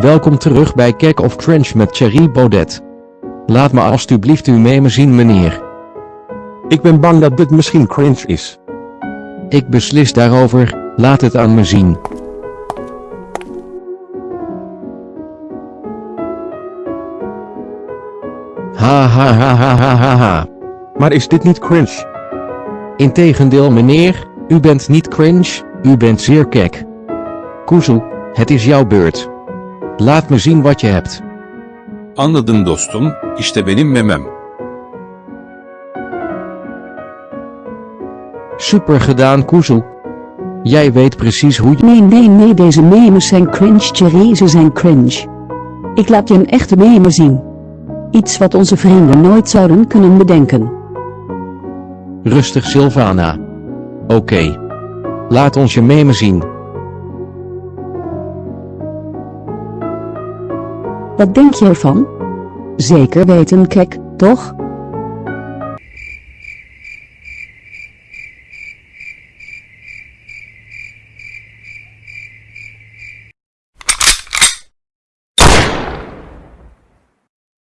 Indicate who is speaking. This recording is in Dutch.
Speaker 1: Welkom terug bij Kek of Cringe met Thierry Baudet. Laat me alstublieft uw meme zien meneer.
Speaker 2: Ik ben bang dat dit misschien cringe is.
Speaker 1: Ik beslis daarover, laat het aan me zien. Ha ha ha ha ha ha ha.
Speaker 2: Maar is dit niet cringe?
Speaker 1: Integendeel meneer, u bent niet cringe, u bent zeer kek. Kuzu, het is jouw beurt. Laat me zien wat je hebt.
Speaker 3: Anladım dostum, işte benim memem.
Speaker 1: Super gedaan Kuzu. Jij weet precies hoe je...
Speaker 4: Nee, nee, nee, deze memes zijn cringe, Thierry, ze zijn cringe. Ik laat je een echte meme zien. Iets wat onze vrienden nooit zouden kunnen bedenken.
Speaker 1: Rustig Sylvana. Oké. Laat ons je meme zien.
Speaker 4: Wat denk je ervan? Zeker weten, kek, toch?